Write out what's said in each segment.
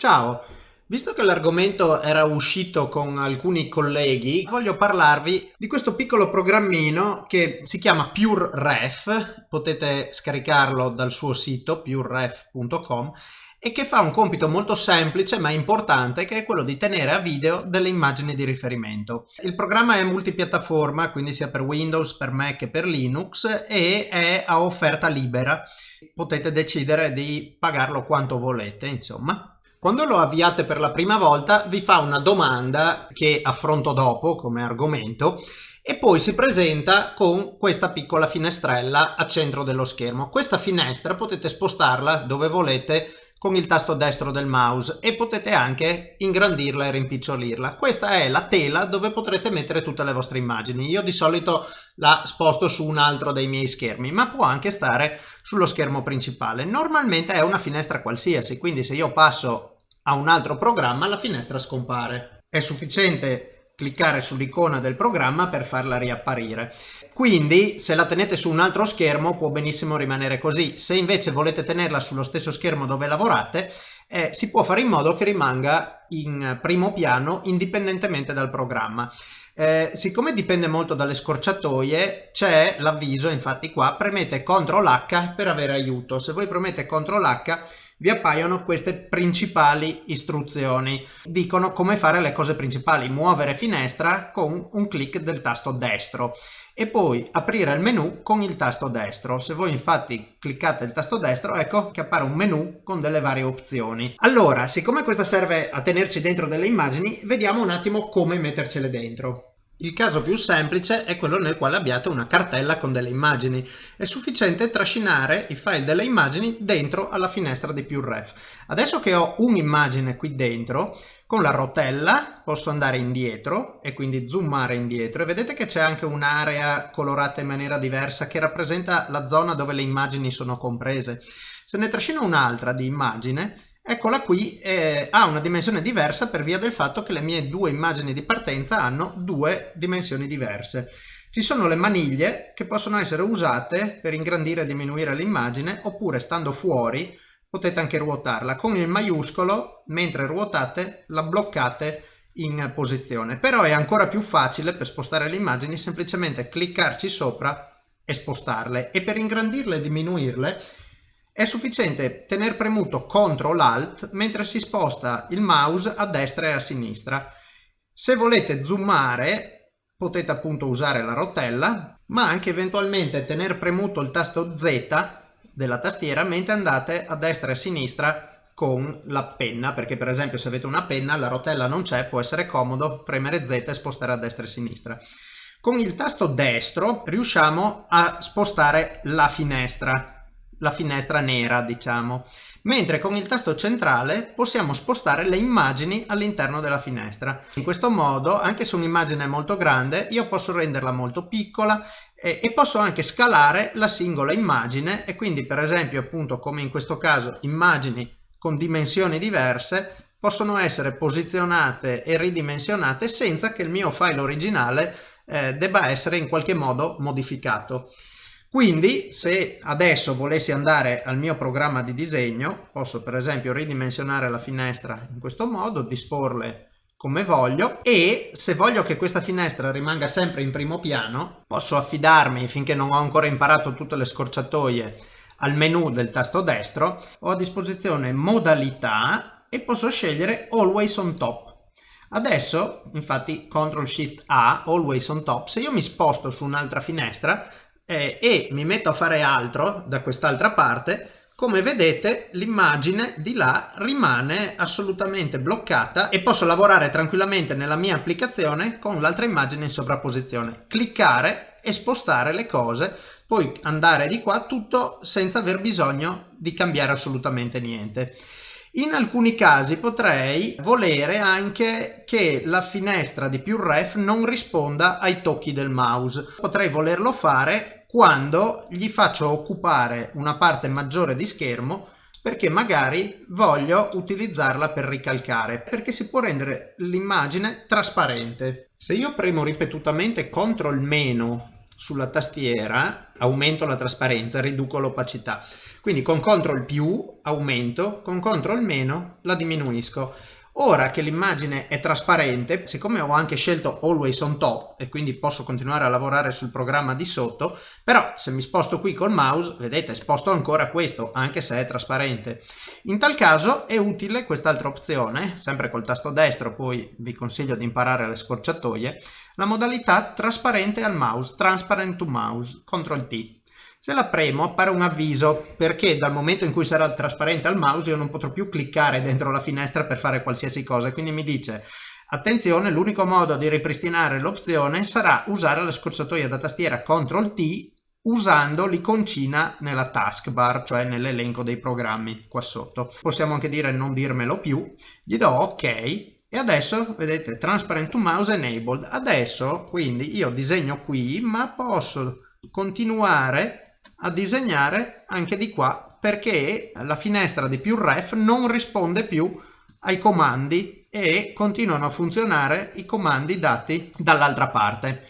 Ciao, visto che l'argomento era uscito con alcuni colleghi, voglio parlarvi di questo piccolo programmino che si chiama PureRef, potete scaricarlo dal suo sito pureref.com e che fa un compito molto semplice ma importante che è quello di tenere a video delle immagini di riferimento. Il programma è multipiattaforma quindi sia per Windows, per Mac e per Linux e è a offerta libera. Potete decidere di pagarlo quanto volete insomma. Quando lo avviate per la prima volta vi fa una domanda che affronto dopo come argomento e poi si presenta con questa piccola finestrella a centro dello schermo. Questa finestra potete spostarla dove volete con il tasto destro del mouse e potete anche ingrandirla e rimpicciolirla. Questa è la tela dove potrete mettere tutte le vostre immagini. Io di solito la sposto su un altro dei miei schermi, ma può anche stare sullo schermo principale. Normalmente è una finestra qualsiasi, quindi se io passo a un altro programma la finestra scompare. È sufficiente cliccare sull'icona del programma per farla riapparire. Quindi se la tenete su un altro schermo può benissimo rimanere così. Se invece volete tenerla sullo stesso schermo dove lavorate, eh, si può fare in modo che rimanga in primo piano indipendentemente dal programma. Eh, siccome dipende molto dalle scorciatoie, c'è l'avviso, infatti qua, premete CTRL H per avere aiuto. Se voi premete CTRL H vi appaiono queste principali istruzioni. Dicono come fare le cose principali, muovere finestra con un clic del tasto destro e poi aprire il menu con il tasto destro. Se voi infatti cliccate il tasto destro, ecco che appare un menu con delle varie opzioni. Allora, siccome questa serve a tenerci dentro delle immagini, vediamo un attimo come mettercele dentro. Il caso più semplice è quello nel quale abbiate una cartella con delle immagini. È sufficiente trascinare i file delle immagini dentro alla finestra di PureRef. Adesso che ho un'immagine qui dentro, con la rotella posso andare indietro e quindi zoomare indietro e vedete che c'è anche un'area colorata in maniera diversa che rappresenta la zona dove le immagini sono comprese. Se ne trascino un'altra di immagine Eccola qui, eh, ha una dimensione diversa per via del fatto che le mie due immagini di partenza hanno due dimensioni diverse. Ci sono le maniglie che possono essere usate per ingrandire e diminuire l'immagine oppure stando fuori potete anche ruotarla. Con il maiuscolo, mentre ruotate, la bloccate in posizione. Però è ancora più facile per spostare le immagini semplicemente cliccarci sopra e spostarle. E per ingrandirle e diminuirle è sufficiente tener premuto CTRL ALT mentre si sposta il mouse a destra e a sinistra. Se volete zoomare potete appunto usare la rotella, ma anche eventualmente tener premuto il tasto Z della tastiera mentre andate a destra e a sinistra con la penna, perché per esempio se avete una penna la rotella non c'è, può essere comodo premere Z e spostare a destra e a sinistra. Con il tasto destro riusciamo a spostare la finestra la finestra nera diciamo. Mentre con il tasto centrale possiamo spostare le immagini all'interno della finestra. In questo modo anche se un'immagine è molto grande io posso renderla molto piccola e, e posso anche scalare la singola immagine. E quindi per esempio appunto come in questo caso immagini con dimensioni diverse possono essere posizionate e ridimensionate senza che il mio file originale eh, debba essere in qualche modo modificato quindi se adesso volessi andare al mio programma di disegno, posso per esempio ridimensionare la finestra in questo modo, disporle come voglio e se voglio che questa finestra rimanga sempre in primo piano, posso affidarmi finché non ho ancora imparato tutte le scorciatoie al menu del tasto destro, ho a disposizione modalità e posso scegliere Always on Top. Adesso, infatti, CTRL SHIFT A, Always on Top, se io mi sposto su un'altra finestra, eh, e mi metto a fare altro da quest'altra parte, come vedete l'immagine di là rimane assolutamente bloccata e posso lavorare tranquillamente nella mia applicazione con l'altra immagine in sovrapposizione. Cliccare e spostare le cose, poi andare di qua tutto senza aver bisogno di cambiare assolutamente niente. In alcuni casi potrei volere anche che la finestra di PureRef non risponda ai tocchi del mouse. Potrei volerlo fare quando gli faccio occupare una parte maggiore di schermo perché magari voglio utilizzarla per ricalcare perché si può rendere l'immagine trasparente se io premo ripetutamente CTRL meno sulla tastiera aumento la trasparenza, riduco l'opacità. Quindi con CTRL più aumento, con CTRL meno la diminuisco. Ora che l'immagine è trasparente, siccome ho anche scelto Always on Top e quindi posso continuare a lavorare sul programma di sotto, però se mi sposto qui col mouse, vedete, sposto ancora questo, anche se è trasparente. In tal caso è utile quest'altra opzione, sempre col tasto destro, poi vi consiglio di imparare le scorciatoie, la modalità trasparente al mouse, Transparent to Mouse, CTRL T. Se la premo appare un avviso perché dal momento in cui sarà trasparente al mouse io non potrò più cliccare dentro la finestra per fare qualsiasi cosa, quindi mi dice attenzione l'unico modo di ripristinare l'opzione sarà usare la scorciatoia da tastiera CTRL T usando l'iconcina nella taskbar, cioè nell'elenco dei programmi qua sotto. Possiamo anche dire non dirmelo più, gli do ok e adesso vedete transparent to mouse enabled. Adesso quindi io disegno qui ma posso continuare a disegnare anche di qua perché la finestra di più ref non risponde più ai comandi e continuano a funzionare i comandi dati dall'altra parte.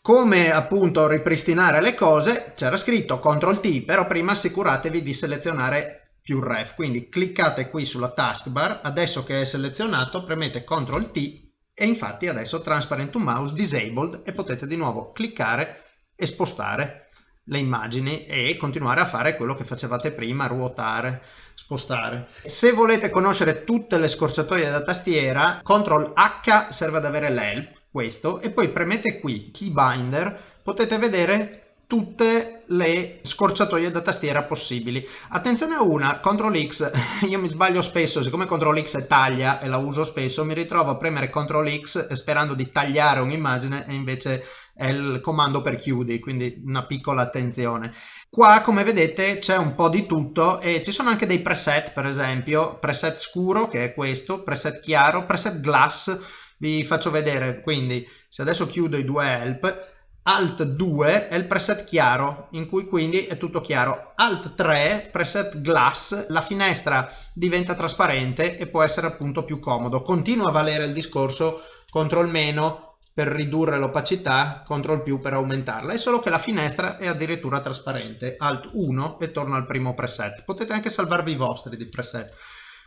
Come appunto ripristinare le cose c'era scritto CTRL T, però prima assicuratevi di selezionare più ref, quindi cliccate qui sulla taskbar, adesso che è selezionato premete CTRL T e infatti adesso Transparent to Mouse Disabled e potete di nuovo cliccare e spostare le immagini e continuare a fare quello che facevate prima, ruotare, spostare. Se volete conoscere tutte le scorciatoie da tastiera, CTRL H serve ad avere l'help, questo, e poi premete qui, Keybinder, potete vedere tutte le scorciatoie da tastiera possibili. Attenzione a una, CTRL X, io mi sbaglio spesso, siccome CTRL X è taglia e la uso spesso, mi ritrovo a premere CTRL X sperando di tagliare un'immagine e invece è il comando per chiudi, quindi una piccola attenzione. Qua come vedete c'è un po' di tutto e ci sono anche dei preset, per esempio preset scuro che è questo, preset chiaro, preset glass, vi faccio vedere, quindi se adesso chiudo i due help, Alt 2 è il preset chiaro, in cui quindi è tutto chiaro. Alt 3, preset glass, la finestra diventa trasparente e può essere appunto più comodo. Continua a valere il discorso CTRL meno per ridurre l'opacità, CTRL più per aumentarla, è solo che la finestra è addirittura trasparente. Alt 1 e torno al primo preset. Potete anche salvarvi i vostri di preset.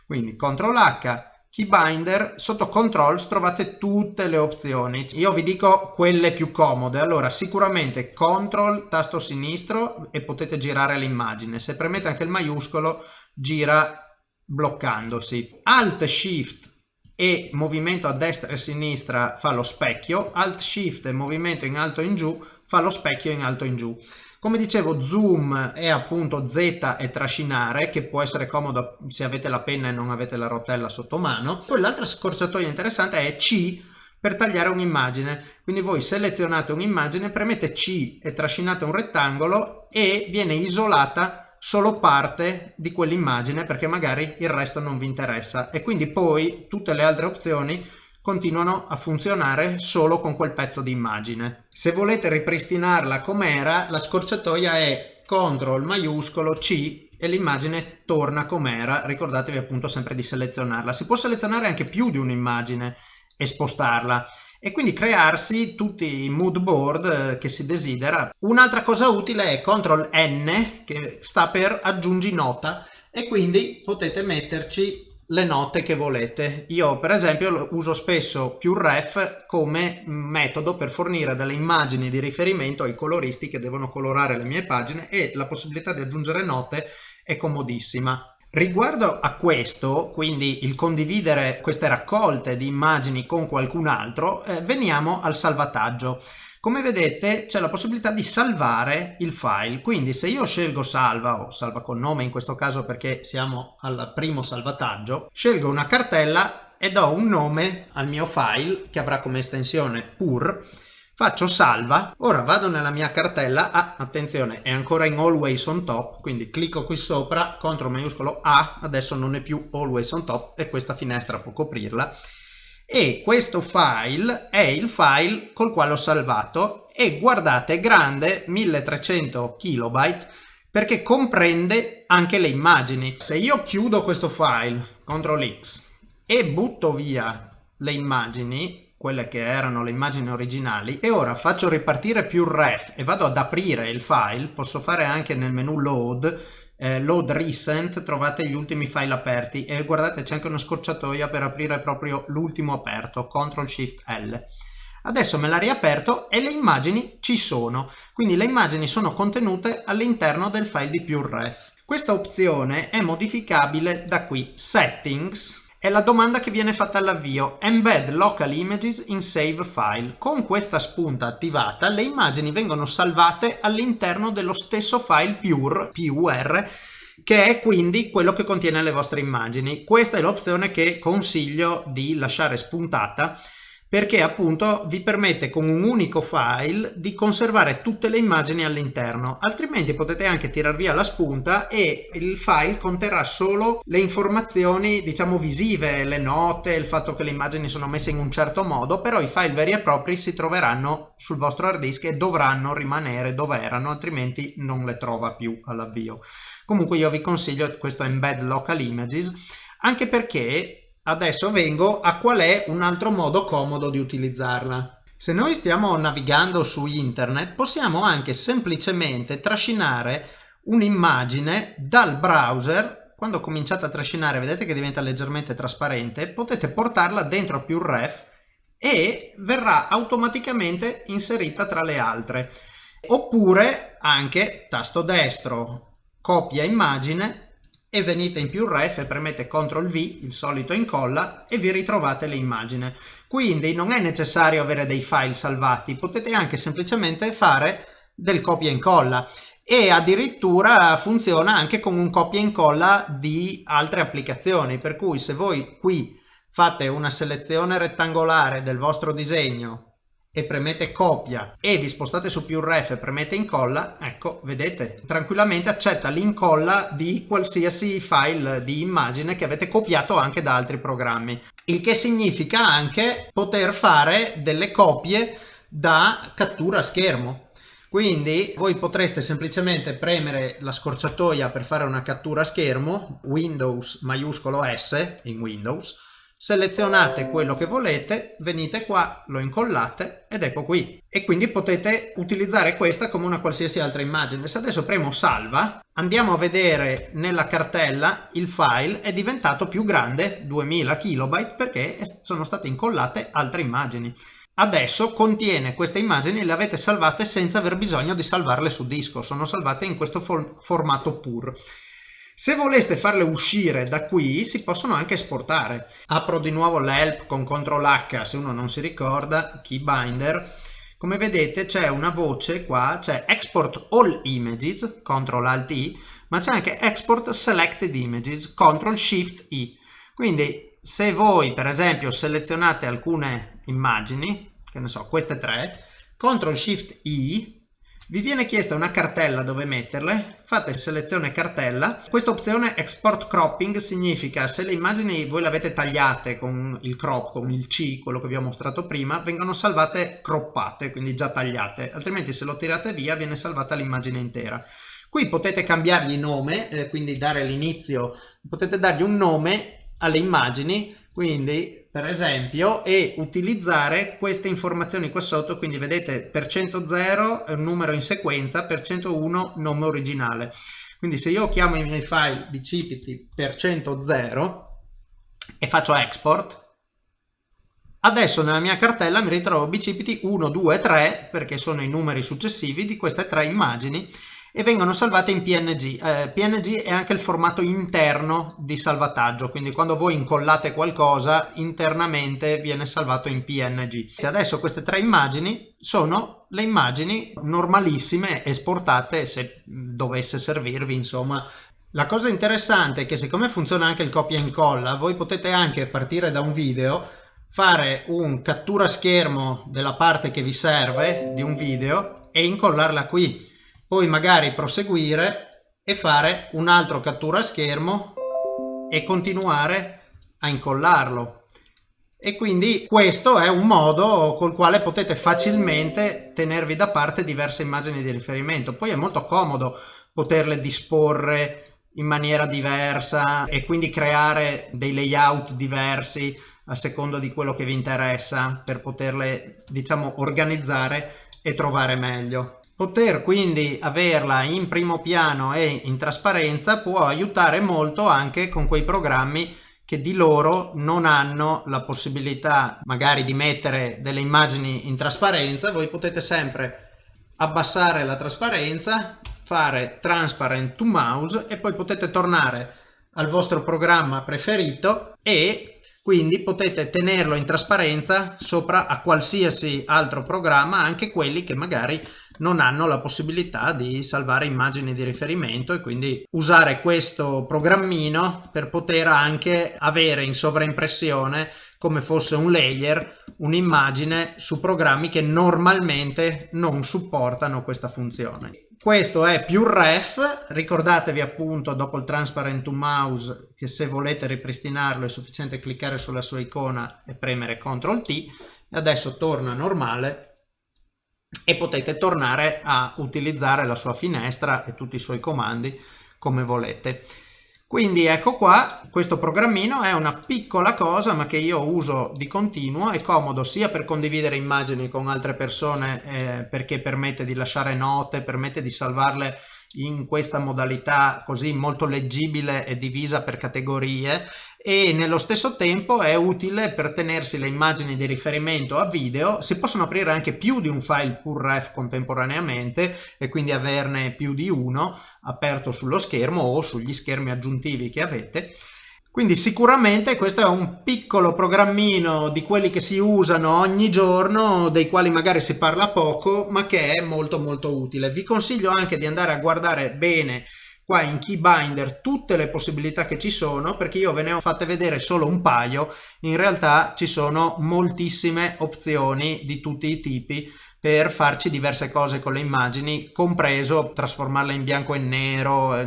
Quindi CTRL H, Keybinder, sotto Controls trovate tutte le opzioni. Io vi dico quelle più comode. Allora, sicuramente CTRL, tasto sinistro e potete girare l'immagine. Se premete anche il maiuscolo, gira bloccandosi. Alt Shift e movimento a destra e a sinistra fa lo specchio, Alt Shift e movimento in alto e in giù fa lo specchio in alto e in giù. Come dicevo zoom è appunto Z e trascinare che può essere comodo se avete la penna e non avete la rotella sotto mano. Poi l'altra scorciatoia interessante è C per tagliare un'immagine. Quindi voi selezionate un'immagine, premete C e trascinate un rettangolo e viene isolata solo parte di quell'immagine perché magari il resto non vi interessa e quindi poi tutte le altre opzioni continuano a funzionare solo con quel pezzo di immagine. Se volete ripristinarla com'era, la scorciatoia è CTRL maiuscolo C e l'immagine torna com'era, ricordatevi appunto sempre di selezionarla. Si può selezionare anche più di un'immagine e spostarla e quindi crearsi tutti i mood board eh, che si desidera. Un'altra cosa utile è CTRL N che sta per aggiungi nota e quindi potete metterci le note che volete. Io per esempio uso spesso più ref come metodo per fornire delle immagini di riferimento ai coloristi che devono colorare le mie pagine e la possibilità di aggiungere note è comodissima. Riguardo a questo, quindi il condividere queste raccolte di immagini con qualcun altro, eh, veniamo al salvataggio. Come vedete c'è la possibilità di salvare il file, quindi se io scelgo salva o salva col nome in questo caso perché siamo al primo salvataggio, scelgo una cartella e do un nome al mio file che avrà come estensione pur. Faccio salva, ora vado nella mia cartella, ah, attenzione, è ancora in always on top, quindi clicco qui sopra, CTRL maiuscolo A, adesso non è più always on top e questa finestra può coprirla, e questo file è il file col quale ho salvato e guardate è grande 1300 kilobyte perché comprende anche le immagini. Se io chiudo questo file, CTRL X, e butto via le immagini, quelle che erano le immagini originali e ora faccio ripartire più ref e vado ad aprire il file, posso fare anche nel menu load, eh, load recent, trovate gli ultimi file aperti e guardate c'è anche una scorciatoia per aprire proprio l'ultimo aperto, CTRL SHIFT L. Adesso me l'ha riaperto e le immagini ci sono, quindi le immagini sono contenute all'interno del file di PureRef. Questa opzione è modificabile da qui, Settings, è la domanda che viene fatta all'avvio. Embed local images in save file. Con questa spunta attivata le immagini vengono salvate all'interno dello stesso file pure, PUR, che è quindi quello che contiene le vostre immagini. Questa è l'opzione che consiglio di lasciare spuntata perché appunto vi permette con un unico file di conservare tutte le immagini all'interno. Altrimenti potete anche tirar via la spunta e il file conterrà solo le informazioni diciamo visive le note il fatto che le immagini sono messe in un certo modo però i file veri e propri si troveranno sul vostro hard disk e dovranno rimanere dove erano altrimenti non le trova più all'avvio. Comunque io vi consiglio questo embed local images anche perché Adesso vengo a qual è un altro modo comodo di utilizzarla. Se noi stiamo navigando su internet possiamo anche semplicemente trascinare un'immagine dal browser quando cominciate a trascinare vedete che diventa leggermente trasparente potete portarla dentro più ref e verrà automaticamente inserita tra le altre oppure anche tasto destro copia immagine e venite in più ref e premete CTRL V, il solito incolla, e vi ritrovate l'immagine. Quindi non è necessario avere dei file salvati, potete anche semplicemente fare del copia e incolla e addirittura funziona anche con un copia e incolla di altre applicazioni, per cui se voi qui fate una selezione rettangolare del vostro disegno e premete copia e vi spostate su più ref e premete incolla, ecco, vedete, tranquillamente accetta l'incolla di qualsiasi file di immagine che avete copiato anche da altri programmi. Il che significa anche poter fare delle copie da cattura schermo. Quindi voi potreste semplicemente premere la scorciatoia per fare una cattura schermo, Windows maiuscolo S in Windows, selezionate quello che volete, venite qua, lo incollate ed ecco qui. E quindi potete utilizzare questa come una qualsiasi altra immagine. Se adesso premo salva, andiamo a vedere nella cartella il file è diventato più grande, 2000 KB, perché sono state incollate altre immagini. Adesso contiene queste immagini, le avete salvate senza aver bisogno di salvarle su disco, sono salvate in questo formato PUR. Se voleste farle uscire da qui si possono anche esportare. Apro di nuovo l'help con CTRL H se uno non si ricorda, keybinder. Come vedete c'è una voce qua, c'è Export All Images, CTRL Alt I, ma c'è anche Export Selected Images, CTRL Shift I. Quindi se voi per esempio selezionate alcune immagini, che ne so, queste tre, CTRL Shift I vi viene chiesta una cartella dove metterle, fate selezione cartella. Questa opzione export cropping significa se le immagini voi le avete tagliate con il crop, con il C, quello che vi ho mostrato prima, vengono salvate croppate, quindi già tagliate, altrimenti se lo tirate via viene salvata l'immagine intera. Qui potete cambiargli nome, eh, quindi dare l'inizio, potete dargli un nome alle immagini, quindi per esempio e utilizzare queste informazioni qua sotto quindi vedete per 100 è un numero in sequenza per 101 nome originale. Quindi se io chiamo i miei file bcpt per 100 e faccio export adesso nella mia cartella mi ritrovo bcpt 1 2 3 perché sono i numeri successivi di queste tre immagini e vengono salvate in PNG. Eh, PNG è anche il formato interno di salvataggio, quindi quando voi incollate qualcosa internamente viene salvato in PNG. Adesso queste tre immagini sono le immagini normalissime esportate se dovesse servirvi insomma la cosa interessante è che siccome funziona anche il copia e incolla, voi potete anche partire da un video, fare un cattura schermo della parte che vi serve di un video e incollarla qui poi magari proseguire e fare un altro cattura schermo e continuare a incollarlo e quindi questo è un modo col quale potete facilmente tenervi da parte diverse immagini di riferimento poi è molto comodo poterle disporre in maniera diversa e quindi creare dei layout diversi a secondo di quello che vi interessa per poterle diciamo organizzare e trovare meglio. Poter quindi averla in primo piano e in trasparenza può aiutare molto anche con quei programmi che di loro non hanno la possibilità magari di mettere delle immagini in trasparenza, voi potete sempre abbassare la trasparenza, fare transparent to mouse e poi potete tornare al vostro programma preferito e quindi potete tenerlo in trasparenza sopra a qualsiasi altro programma, anche quelli che magari non hanno la possibilità di salvare immagini di riferimento e quindi usare questo programmino per poter anche avere in sovraimpressione come fosse un layer un'immagine su programmi che normalmente non supportano questa funzione. Questo è più ref, ricordatevi appunto dopo il transparent to mouse che se volete ripristinarlo è sufficiente cliccare sulla sua icona e premere CTRL T adesso torna normale e potete tornare a utilizzare la sua finestra e tutti i suoi comandi come volete. Quindi ecco qua, questo programmino è una piccola cosa ma che io uso di continuo, è comodo sia per condividere immagini con altre persone eh, perché permette di lasciare note, permette di salvarle in questa modalità così molto leggibile e divisa per categorie e nello stesso tempo è utile per tenersi le immagini di riferimento a video si possono aprire anche più di un file PURREF contemporaneamente e quindi averne più di uno aperto sullo schermo o sugli schermi aggiuntivi che avete quindi sicuramente questo è un piccolo programmino di quelli che si usano ogni giorno, dei quali magari si parla poco, ma che è molto molto utile. Vi consiglio anche di andare a guardare bene qua in Keybinder tutte le possibilità che ci sono, perché io ve ne ho fatte vedere solo un paio, in realtà ci sono moltissime opzioni di tutti i tipi per farci diverse cose con le immagini, compreso trasformarle in bianco e nero, eh,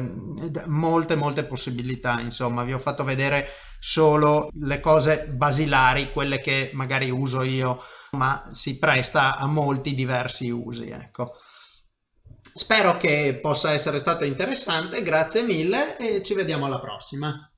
molte molte possibilità, insomma vi ho fatto vedere solo le cose basilari, quelle che magari uso io, ma si presta a molti diversi usi, ecco. Spero che possa essere stato interessante, grazie mille e ci vediamo alla prossima.